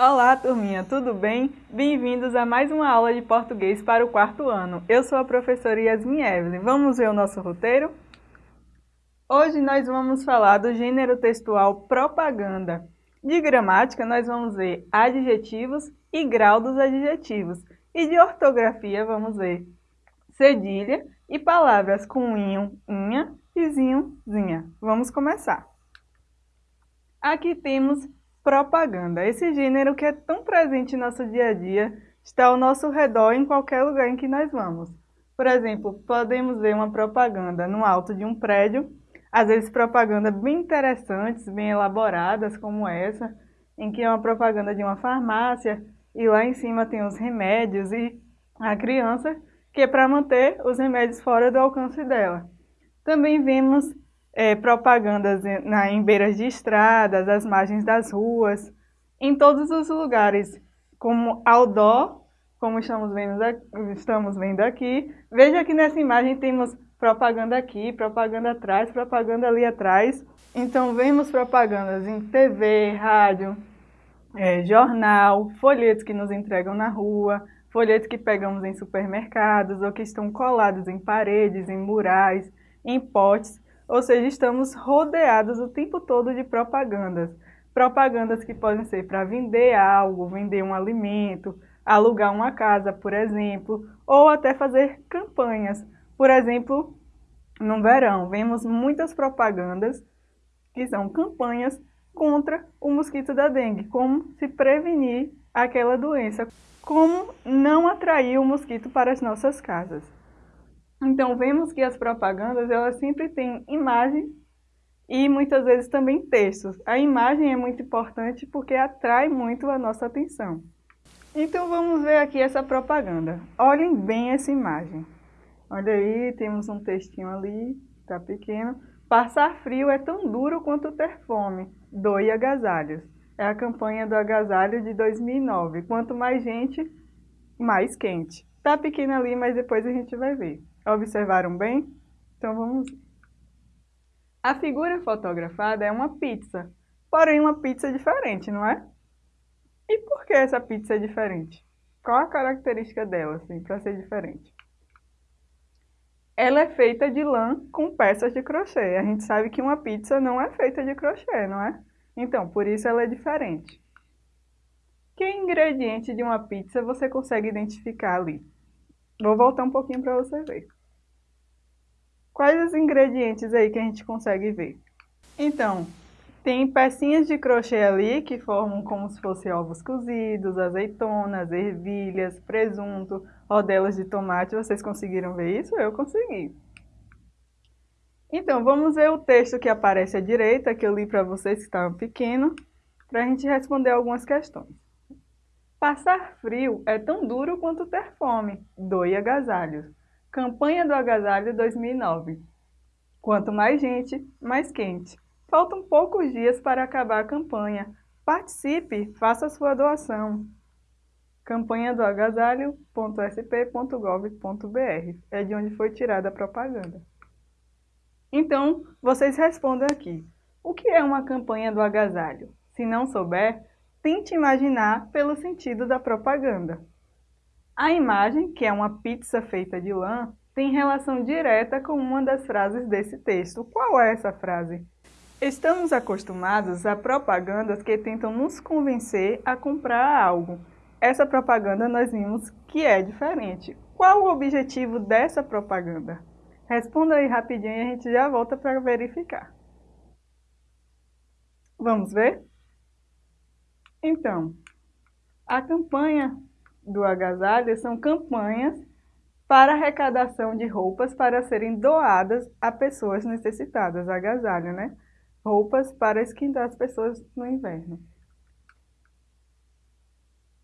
Olá, turminha, tudo bem? Bem-vindos a mais uma aula de português para o quarto ano. Eu sou a professora Yasmin Evelyn. Vamos ver o nosso roteiro? Hoje nós vamos falar do gênero textual propaganda. De gramática, nós vamos ver adjetivos e grau dos adjetivos. E de ortografia, vamos ver cedilha e palavras com inho, inha e zinho, zinha. Vamos começar. Aqui temos propaganda. Esse gênero que é tão presente em nosso dia a dia, está ao nosso redor em qualquer lugar em que nós vamos. Por exemplo, podemos ver uma propaganda no alto de um prédio, às vezes propaganda bem interessantes, bem elaboradas, como essa, em que é uma propaganda de uma farmácia e lá em cima tem os remédios e a criança, que é para manter os remédios fora do alcance dela. Também vemos é, propagandas na, em beiras de estradas, às margens das ruas, em todos os lugares, como outdoor, como estamos vendo, estamos vendo aqui. Veja que nessa imagem temos propaganda aqui, propaganda atrás, propaganda ali atrás. Então vemos propagandas em TV, rádio, é, jornal, folhetos que nos entregam na rua, folhetos que pegamos em supermercados ou que estão colados em paredes, em murais, em potes ou seja, estamos rodeados o tempo todo de propagandas. Propagandas que podem ser para vender algo, vender um alimento, alugar uma casa, por exemplo, ou até fazer campanhas. Por exemplo, no verão, vemos muitas propagandas que são campanhas contra o mosquito da dengue, como se prevenir aquela doença, como não atrair o mosquito para as nossas casas. Então, vemos que as propagandas, elas sempre têm imagem e muitas vezes também textos. A imagem é muito importante porque atrai muito a nossa atenção. Então, vamos ver aqui essa propaganda. Olhem bem essa imagem. Olha aí, temos um textinho ali, tá pequeno. Passar frio é tão duro quanto ter fome. Doe agasalhos. É a campanha do agasalho de 2009. Quanto mais gente, mais quente. Tá pequeno ali, mas depois a gente vai ver. Observaram bem? Então vamos... A figura fotografada é uma pizza, porém uma pizza diferente, não é? E por que essa pizza é diferente? Qual a característica dela, assim, para ser diferente? Ela é feita de lã com peças de crochê. A gente sabe que uma pizza não é feita de crochê, não é? Então, por isso ela é diferente. Que ingrediente de uma pizza você consegue identificar ali? Vou voltar um pouquinho para você ver. Quais os ingredientes aí que a gente consegue ver? Então, tem pecinhas de crochê ali que formam como se fossem ovos cozidos, azeitonas, ervilhas, presunto, rodelas de tomate. Vocês conseguiram ver isso? Eu consegui. Então, vamos ver o texto que aparece à direita, que eu li para vocês que estavam pequeno, para a gente responder algumas questões. Passar frio é tão duro quanto ter fome. Doe agasalhos. Campanha do Agasalho 2009. Quanto mais gente, mais quente. Faltam poucos dias para acabar a campanha. Participe, faça sua doação. Campanha do agasalho.sp.gov.br é de onde foi tirada a propaganda. Então, vocês respondam aqui. O que é uma campanha do agasalho? Se não souber, tente imaginar pelo sentido da propaganda. A imagem, que é uma pizza feita de lã, tem relação direta com uma das frases desse texto. Qual é essa frase? Estamos acostumados a propagandas que tentam nos convencer a comprar algo. Essa propaganda nós vimos que é diferente. Qual o objetivo dessa propaganda? Responda aí rapidinho e a gente já volta para verificar. Vamos ver? Então, a campanha do agasalho são campanhas para arrecadação de roupas para serem doadas a pessoas necessitadas, agasalho, né? Roupas para esquentar as pessoas no inverno.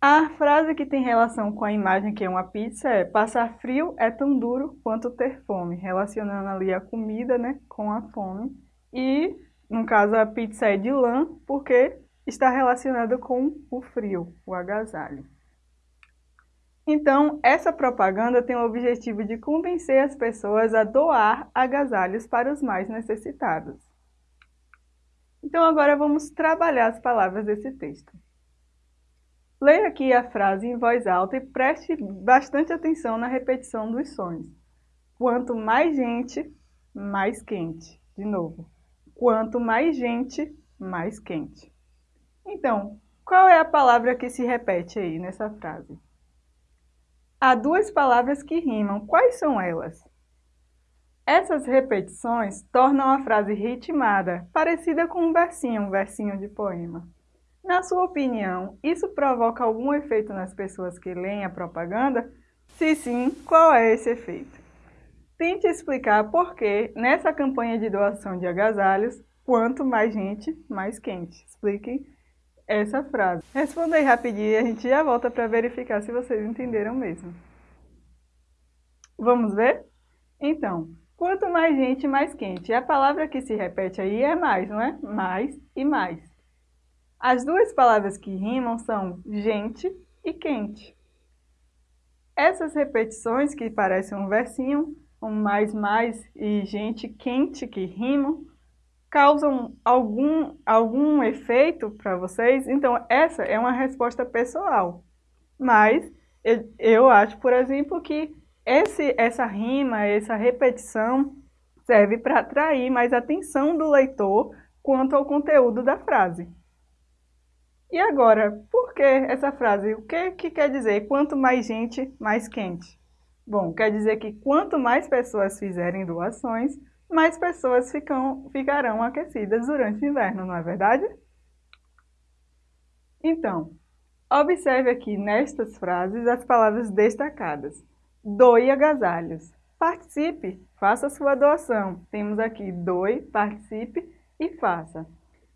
A frase que tem relação com a imagem que é uma pizza é passar frio é tão duro quanto ter fome, relacionando ali a comida né, com a fome. E, no caso, a pizza é de lã porque está relacionada com o frio, o agasalho. Então, essa propaganda tem o objetivo de convencer as pessoas a doar agasalhos para os mais necessitados. Então, agora vamos trabalhar as palavras desse texto. Leia aqui a frase em voz alta e preste bastante atenção na repetição dos sons. Quanto mais gente, mais quente. De novo. Quanto mais gente, mais quente. Então, qual é a palavra que se repete aí nessa frase? Há duas palavras que rimam. Quais são elas? Essas repetições tornam a frase ritmada, parecida com um versinho, um versinho de poema. Na sua opinião, isso provoca algum efeito nas pessoas que leem a propaganda? Se sim, qual é esse efeito? Tente explicar por que, nessa campanha de doação de agasalhos, quanto mais gente, mais quente. Explique essa frase. Responda aí rapidinho e a gente já volta para verificar se vocês entenderam mesmo. Vamos ver? Então, quanto mais gente, mais quente. A palavra que se repete aí é mais, não é? Mais e mais. As duas palavras que rimam são gente e quente. Essas repetições que parecem um versinho, um mais, mais e gente quente que rimam, causam algum, algum efeito para vocês? Então, essa é uma resposta pessoal. Mas eu, acho, por exemplo, que esse, essa rima, essa repetição serve para atrair mais atenção do leitor quanto ao conteúdo da frase. E agora, por que essa frase? O que, que quer dizer quanto mais gente, mais quente? Bom, quer dizer que quanto mais pessoas fizerem doações, mais pessoas ficam, ficarão aquecidas durante o inverno, não é verdade? Então, observe aqui nestas frases as palavras destacadas. Doe agasalhos. Participe, faça sua doação. Temos aqui doe, participe e faça.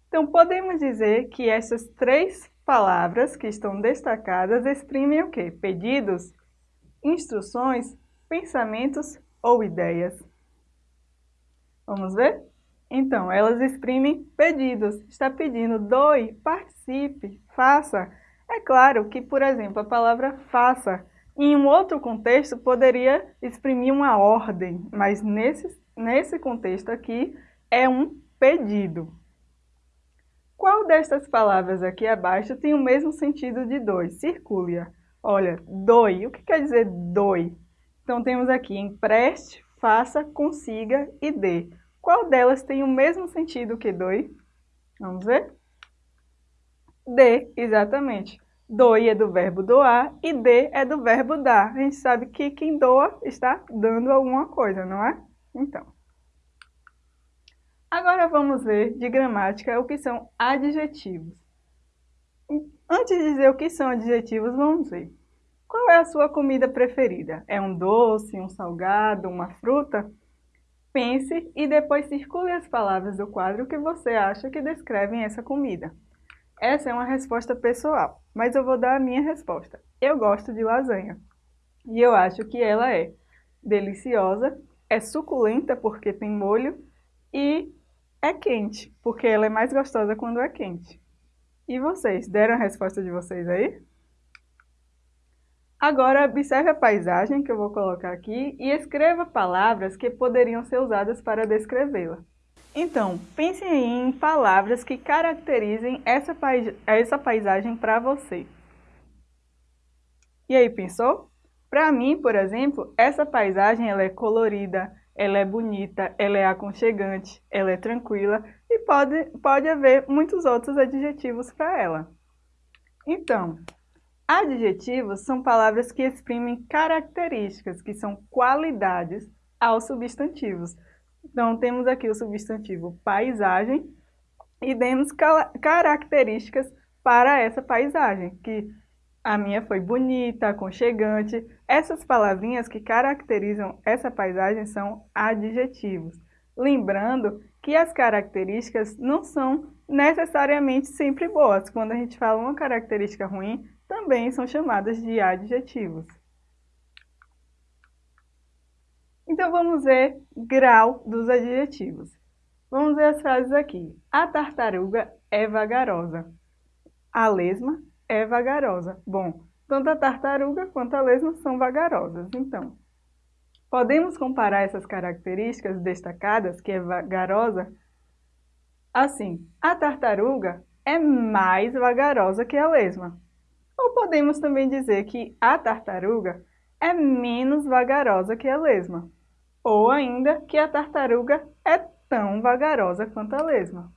Então, podemos dizer que essas três palavras que estão destacadas exprimem o quê? Pedidos, instruções, pensamentos ou ideias. Vamos ver? Então, elas exprimem pedidos. Está pedindo, doe, participe, faça. É claro que, por exemplo, a palavra faça, em um outro contexto, poderia exprimir uma ordem, mas nesse, nesse contexto aqui é um pedido. Qual destas palavras aqui abaixo tem o mesmo sentido de doe? Circule-a. Olha, doe. O que quer dizer doe? Então, temos aqui empreste, faça, consiga e dê. Qual delas tem o mesmo sentido que doe? Vamos ver? Dê, exatamente. Doe é do verbo doar e dê é do verbo dar. A gente sabe que quem doa está dando alguma coisa, não é? Então. Agora vamos ver de gramática o que são adjetivos. Antes de dizer o que são adjetivos, vamos ver. Qual é a sua comida preferida? É um doce, um salgado, uma fruta? Pense e depois circule as palavras do quadro que você acha que descrevem essa comida. Essa é uma resposta pessoal, mas eu vou dar a minha resposta. Eu gosto de lasanha. E eu acho que ela é deliciosa, é suculenta porque tem molho e é quente, porque ela é mais gostosa quando é quente. E vocês, deram a resposta de vocês aí? Agora, observe a paisagem que eu vou colocar aqui e escreva palavras que poderiam ser usadas para descrevê-la. Então, pense em palavras que caracterizem essa, pais essa paisagem para você. E aí, pensou? Para mim, por exemplo, essa paisagem ela é colorida, ela é bonita, ela é aconchegante, ela é tranquila e pode, pode haver muitos outros adjetivos para ela. Então, Adjetivos são palavras que exprimem características, que são qualidades aos substantivos. Então, temos aqui o substantivo paisagem e demos características para essa paisagem, que a minha foi bonita, aconchegante. Essas palavrinhas que caracterizam essa paisagem são adjetivos. Lembrando que as características não são necessariamente sempre boas. Quando a gente fala uma característica ruim, também são chamadas de adjetivos. Então vamos ver grau dos adjetivos. Vamos ver as frases aqui. A tartaruga é vagarosa. A lesma é vagarosa. Bom, tanto a tartaruga quanto a lesma são vagarosas. Então, podemos comparar essas características destacadas, que é vagarosa, assim. A tartaruga é mais vagarosa que a lesma. Ou podemos também dizer que a tartaruga é menos vagarosa que a lesma. Ou ainda que a tartaruga é tão vagarosa quanto a lesma.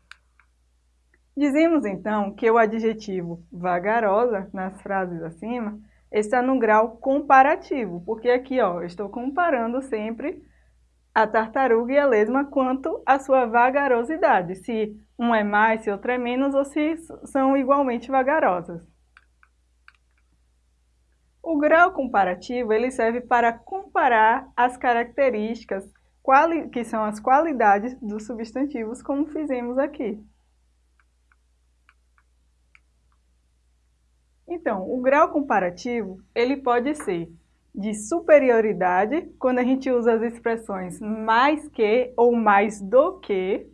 Dizemos então que o adjetivo vagarosa, nas frases acima, está no grau comparativo, porque aqui ó, eu estou comparando sempre a tartaruga e a lesma quanto à sua vagarosidade, se um é mais, se outro é menos, ou se são igualmente vagarosas. O grau comparativo ele serve para comparar as características, que são as qualidades dos substantivos, como fizemos aqui. Então, o grau comparativo ele pode ser de superioridade, quando a gente usa as expressões mais que ou mais do que,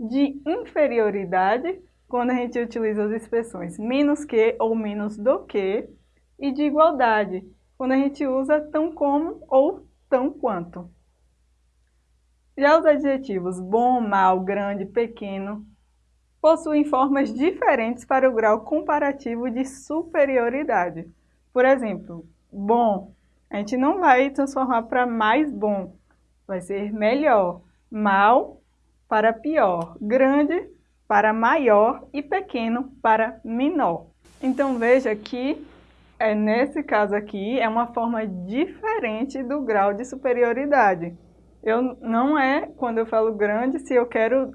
de inferioridade, quando a gente utiliza as expressões menos que ou menos do que, e de igualdade, quando a gente usa tão como ou tão quanto. Já os adjetivos bom, mal, grande, pequeno possuem formas diferentes para o grau comparativo de superioridade. Por exemplo, bom, a gente não vai transformar para mais bom, vai ser melhor. Mal para pior, grande para maior e pequeno para menor. Então veja que é, nesse caso aqui, é uma forma diferente do grau de superioridade. Eu, não é, quando eu falo grande, se eu quero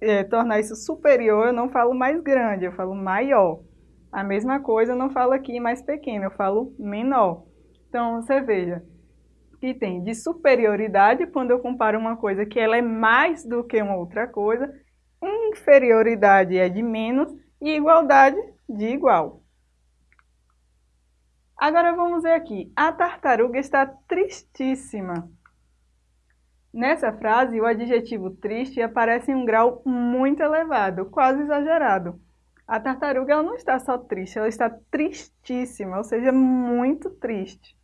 é, tornar isso superior, eu não falo mais grande, eu falo maior. A mesma coisa eu não falo aqui mais pequeno, eu falo menor. Então, você veja que tem de superioridade, quando eu comparo uma coisa que ela é mais do que uma outra coisa, inferioridade é de menos e igualdade de igual. Agora vamos ver aqui. A tartaruga está tristíssima. Nessa frase, o adjetivo triste aparece em um grau muito elevado, quase exagerado. A tartaruga não está só triste, ela está tristíssima, ou seja, muito triste.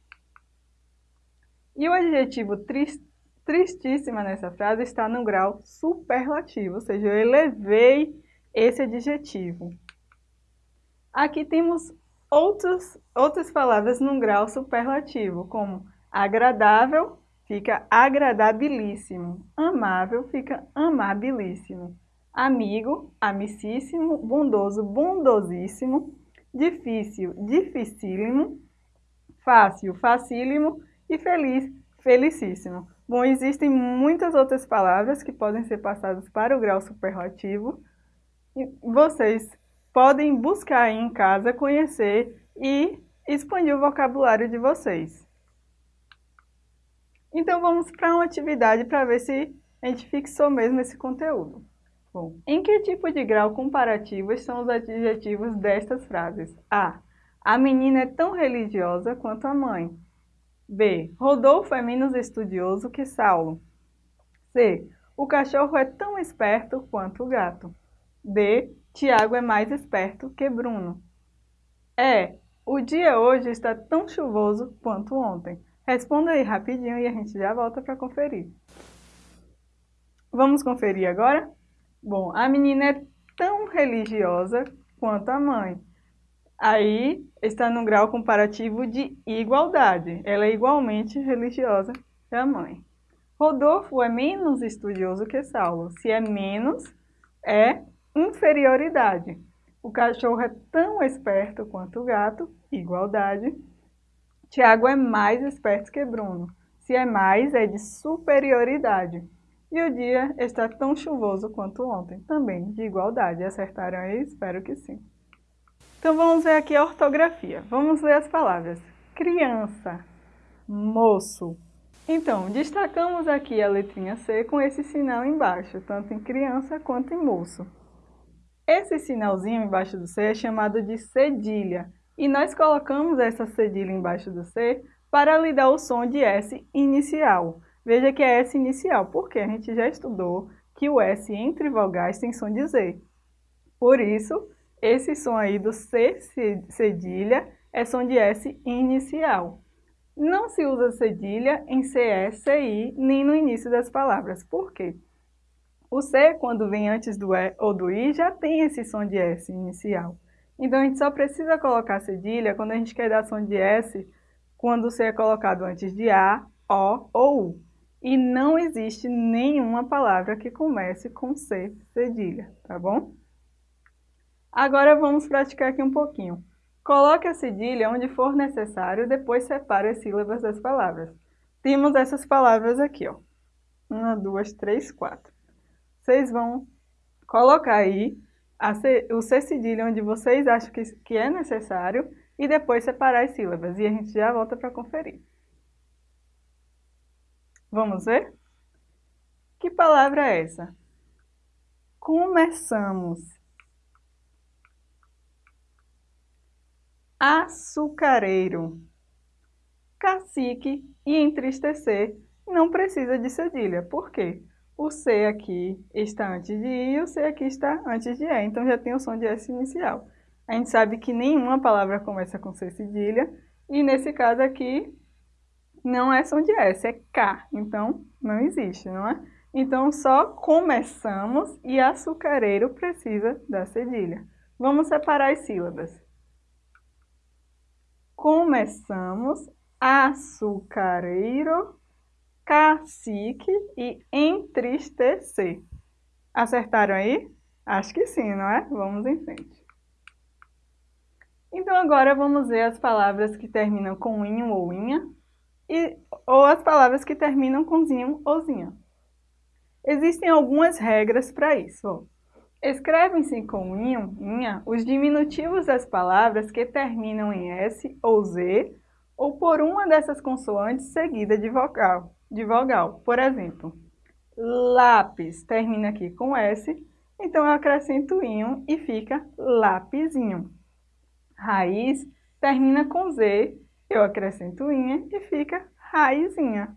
E o adjetivo trist, tristíssima nessa frase está no grau superlativo, ou seja, eu elevei esse adjetivo. Aqui temos outros, outras palavras num grau superlativo, como agradável fica agradabilíssimo, amável fica amabilíssimo, amigo, amicíssimo, bondoso, bondosíssimo, difícil, dificílimo, fácil, facílimo e feliz, felicíssimo. Bom, existem muitas outras palavras que podem ser passadas para o grau superlativo. E vocês podem buscar em casa, conhecer e expandir o vocabulário de vocês. Então vamos para uma atividade para ver se a gente fixou mesmo esse conteúdo. Bom, em que tipo de grau comparativo estão os adjetivos destas frases? A. A menina é tão religiosa quanto a mãe. B. Rodolfo é menos estudioso que Saulo. C. O cachorro é tão esperto quanto o gato. D. Tiago é mais esperto que Bruno. É, o dia hoje está tão chuvoso quanto ontem. Responda aí rapidinho e a gente já volta para conferir. Vamos conferir agora? Bom, a menina é tão religiosa quanto a mãe. Aí está no grau comparativo de igualdade. Ela é igualmente religiosa que a mãe. Rodolfo é menos estudioso que Saulo. Se é menos, é inferioridade. O cachorro é tão esperto quanto o gato, igualdade. Tiago é mais esperto que Bruno. Se é mais, é de superioridade. E o dia está tão chuvoso quanto ontem, também de igualdade. Acertaram aí? Espero que sim. Então vamos ver aqui a ortografia. Vamos ler as palavras. Criança, moço. Então, destacamos aqui a letrinha C com esse sinal embaixo, tanto em criança quanto em moço. Esse sinalzinho embaixo do C é chamado de cedilha, e nós colocamos essa cedilha embaixo do C para lhe dar o som de S inicial. Veja que é S inicial, porque a gente já estudou que o S entre vogais tem som de Z. Por isso, esse som aí do C cedilha é som de S inicial. Não se usa cedilha em CE, CI, nem no início das palavras. Por quê? O C, quando vem antes do E ou do I, já tem esse som de S inicial. Então, a gente só precisa colocar cedilha quando a gente quer dar som de S, quando o C é colocado antes de A, O ou U. E não existe nenhuma palavra que comece com C cedilha, tá bom? Agora vamos praticar aqui um pouquinho. Coloque a cedilha onde for necessário, depois separe as sílabas das palavras. Temos essas palavras aqui, ó. Uma, duas, três, quatro. Vocês vão colocar aí C, o C cedilha onde vocês acham que, que é necessário e depois separar as sílabas. E a gente já volta para conferir. Vamos ver? Que palavra é essa? Começamos. Açucareiro. Cacique e entristecer não precisa de cedilha. Por quê? O C aqui está antes de I e o C aqui está antes de E. Então já tem o som de S inicial. A gente sabe que nenhuma palavra começa com C cedilha. E nesse caso aqui, não é som de S, é K. Então, não existe, não é? Então, só começamos e açucareiro precisa da cedilha. Vamos separar as sílabas. Começamos, açucareiro, cacique e entristecer. Acertaram aí? Acho que sim, não é? Vamos em frente. Então agora vamos ver as palavras que terminam com inho ou inha e, ou as palavras que terminam com zinho ou zinha. Existem algumas regras para isso. Escrevem-se com inho, inha, os diminutivos das palavras que terminam em S ou Z ou por uma dessas consoantes seguida de vogal de vogal. Por exemplo, lápis termina aqui com S, então eu acrescento inho e fica lapizinho. Raiz termina com Z, eu acrescento inha e fica raizinha.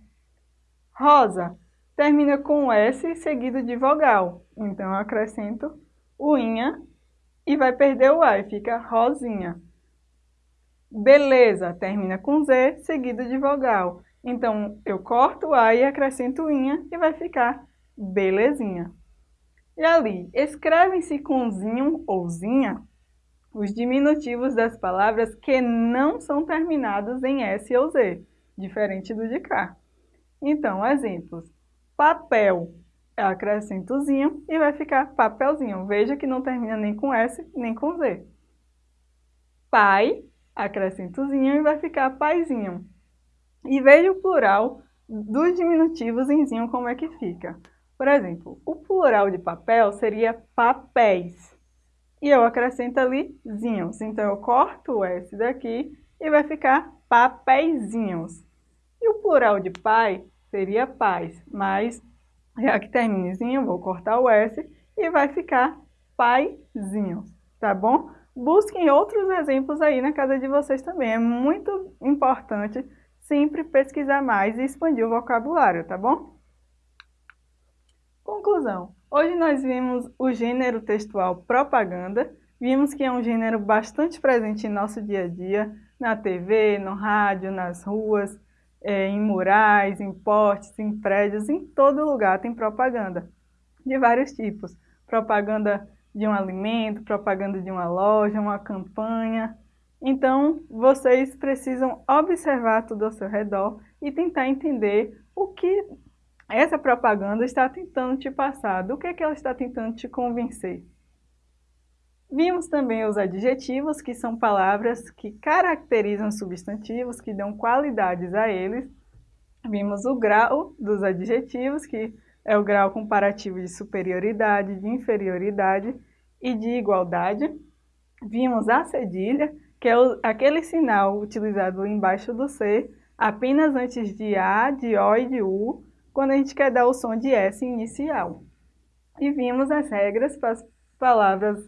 Rosa termina com S seguido de vogal, então eu acrescento o inha e vai perder o A e fica rosinha. Beleza termina com Z seguido de vogal. Então, eu corto o A e acrescento inha e vai ficar belezinha. E ali, escrevem-se com zinho ou zinha os diminutivos das palavras que não são terminados em S ou Z, diferente do de cá. Então, exemplos. Papel, eu acrescento zinho e vai ficar papelzinho. Veja que não termina nem com S nem com Z. Pai, acrescento zinho e vai ficar paizinho. E veja o plural dos diminutivos em zinho como é que fica. Por exemplo, o plural de papel seria papéis. E eu acrescento ali zinhos. Então, eu corto o S daqui e vai ficar papeizinhos. E o plural de pai seria pais, mas já que termina zinho, vou cortar o S e vai ficar paizinhos, tá bom? Busquem outros exemplos aí na casa de vocês também. É muito importante sempre pesquisar mais e expandir o vocabulário, tá bom? Conclusão. Hoje nós vimos o gênero textual propaganda, vimos que é um gênero bastante presente em nosso dia a dia, na TV, no rádio, nas ruas, é, em murais, em portes, em prédios, em todo lugar tem propaganda, de vários tipos. Propaganda de um alimento, propaganda de uma loja, uma campanha, então, vocês precisam observar tudo ao seu redor e tentar entender o que essa propaganda está tentando te passar, do que, é que ela está tentando te convencer. Vimos também os adjetivos, que são palavras que caracterizam substantivos, que dão qualidades a eles. Vimos o grau dos adjetivos, que é o grau comparativo de superioridade, de inferioridade e de igualdade. Vimos a cedilha, que é aquele sinal utilizado embaixo do C, apenas antes de A, de O e de U, quando a gente quer dar o som de S inicial. E vimos as regras para as palavras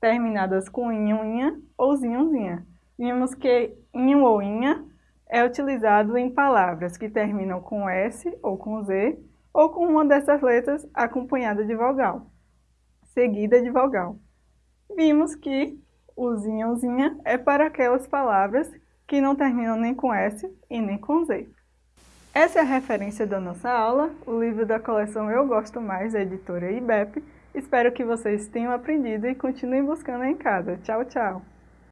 terminadas com inha ou zinho, zinha. Vimos que inho ou inha é utilizado em palavras que terminam com S ou com Z, ou com uma dessas letras acompanhada de vogal, seguida de vogal. Vimos que o zinhozinha é para aquelas palavras que não terminam nem com S e nem com Z. Essa é a referência da nossa aula, o livro da coleção Eu Gosto Mais, da editora IBEP. Espero que vocês tenham aprendido e continuem buscando em casa. Tchau, tchau!